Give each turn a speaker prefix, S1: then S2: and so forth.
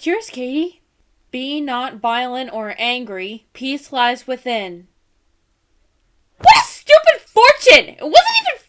S1: What's yours, Katie? Be not violent or angry. Peace lies within. What a stupid fortune! It wasn't even